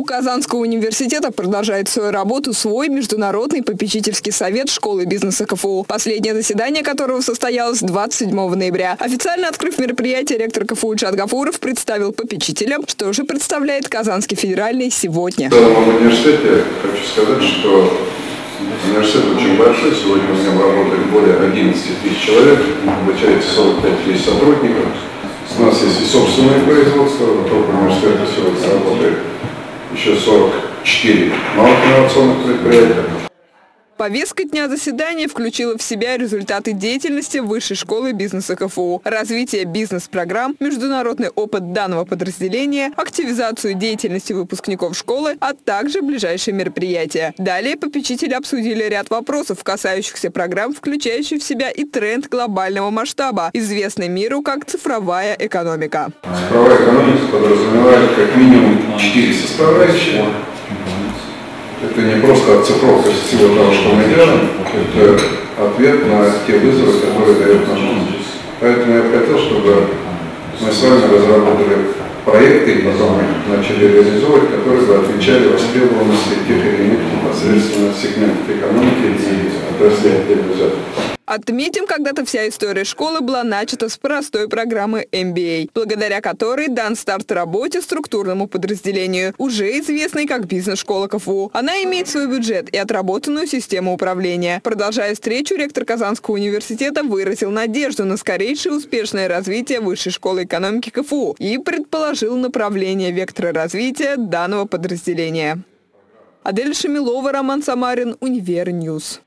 У Казанского университета продолжает свою работу свой Международный попечительский совет школы бизнеса КФУ, последнее заседание которого состоялось 27 ноября. Официально открыв мероприятие, ректор КФУ Чад Гафуров представил попечителям, что же представляет Казанский федеральный сегодня. В данном университете хочу сказать, что университет очень большой. Сегодня у меня работает более 11 тысяч человек, обучается 45 тысяч сотрудников. У нас есть и собственное производство, вокруг университета сегодня работает еще 44 малых инновационных предприятия. Повестка дня заседания включила в себя результаты деятельности Высшей школы бизнеса КФУ, развитие бизнес-программ, международный опыт данного подразделения, активизацию деятельности выпускников школы, а также ближайшие мероприятия. Далее попечители обсудили ряд вопросов, касающихся программ, включающих в себя и тренд глобального масштаба, известный миру как цифровая экономика. Цифровая экономика подразумевает как минимум четыре составляющие это не просто оцифровка всего того, что мы делаем, это ответ на те вызовы, которые дает наш мир. Поэтому я хотел, чтобы мы с вами разработали проекты и начали реализовывать, которые бы отвечали востребованности тех или иных непосредственно сегментов экономики и отраслей отдельно взятых. Отметим, когда-то вся история школы была начата с простой программы MBA, благодаря которой дан старт работе структурному подразделению, уже известной как бизнес-школа КФУ. Она имеет свой бюджет и отработанную систему управления. Продолжая встречу, ректор Казанского университета выразил надежду на скорейшее успешное развитие Высшей школы экономики КФУ и предположил направление вектора развития данного подразделения. Адель Шамилова, Роман Самарин, Univer News.